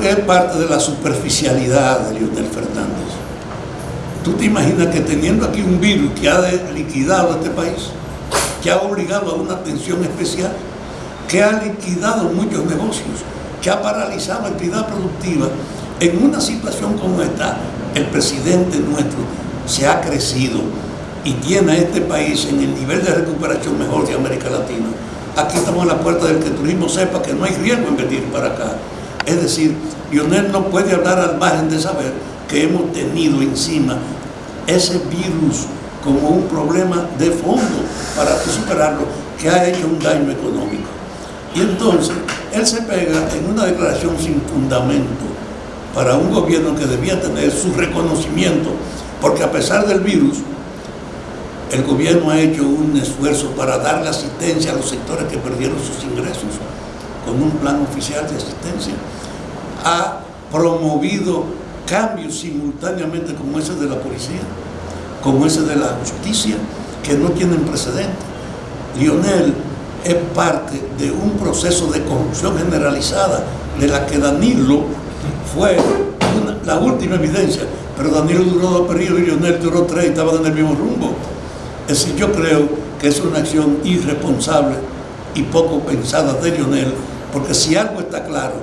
que es parte de la superficialidad de Leonel Fernández. ¿Tú te imaginas que teniendo aquí un virus que ha liquidado este país, que ha obligado a una atención especial, que ha liquidado muchos negocios, que ha paralizado la actividad productiva, en una situación como esta, el presidente nuestro se ha crecido y tiene a este país en el nivel de recuperación mejor de América Latina. Aquí estamos a la puerta del que el turismo sepa que no hay riesgo en venir para acá. Es decir, Lionel no puede hablar al margen de saber que hemos tenido encima ese virus como un problema de fondo para superarlo que ha hecho un daño económico. Y entonces él se pega en una declaración sin fundamento para un gobierno que debía tener su reconocimiento, porque a pesar del virus, el gobierno ha hecho un esfuerzo para darle asistencia a los sectores que perdieron sus ingresos con un plan oficial de asistencia. Ha promovido cambios simultáneamente como ese de la policía, como ese de la justicia, que no tienen precedente. Lionel es parte de un proceso de corrupción generalizada de la que Danilo fue la última evidencia, pero Danilo duró dos periodos y Lionel duró tres y estaban en el mismo rumbo. Es decir, yo creo que es una acción irresponsable y poco pensada de Lionel, porque si algo está claro,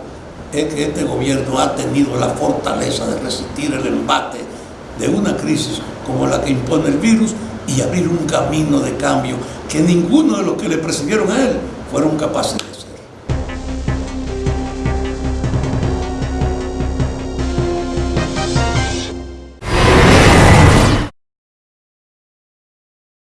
es que este gobierno ha tenido la fortaleza de resistir el embate de una crisis como la que impone el virus y abrir un camino de cambio que ninguno de los que le precedieron a él fueron capaces de